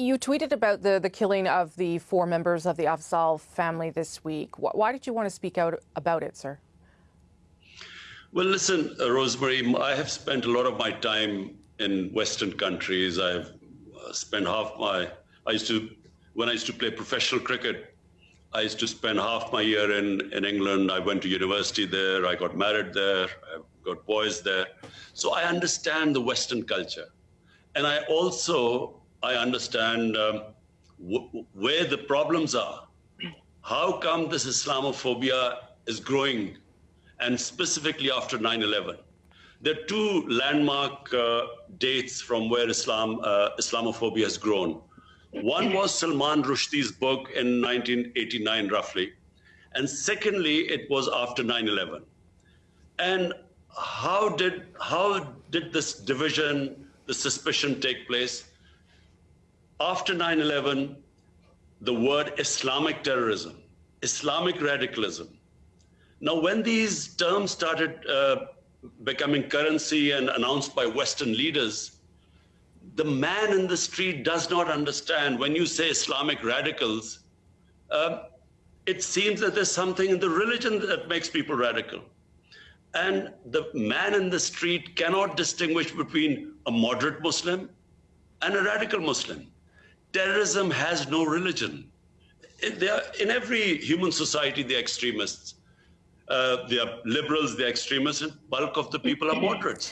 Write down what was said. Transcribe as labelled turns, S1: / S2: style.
S1: You tweeted about the, the killing of the four members of the Afzaal family this week. Why did you want to speak out about it, sir?
S2: Well, listen, uh, Rosemary, I have spent a lot of my time in Western countries. I've uh, spent half my, I used to, when I used to play professional cricket, I used to spend half my year in, in England. I went to university there. I got married there. I've got boys there. So I understand the Western culture. And I also I understand um, where the problems are. How come this Islamophobia is growing, and specifically after 9/11? There are two landmark uh, dates from where Islam uh, Islamophobia has grown. One was Salman Rushdie's book in 1989, roughly, and secondly, it was after 9/11. And how did how did this division, the suspicion take place? After 9 11, the word Islamic terrorism, Islamic radicalism. Now, when these terms started uh, becoming currency and announced by Western leaders, the man in the street does not understand when you say Islamic radicals, uh, it seems that there's something in the religion that makes people radical. And the man in the street cannot distinguish between a moderate Muslim and a radical Muslim terrorism has no religion. Are, in every human society, they're extremists. Uh, they are liberals, they're extremists, and bulk of the people are moderates.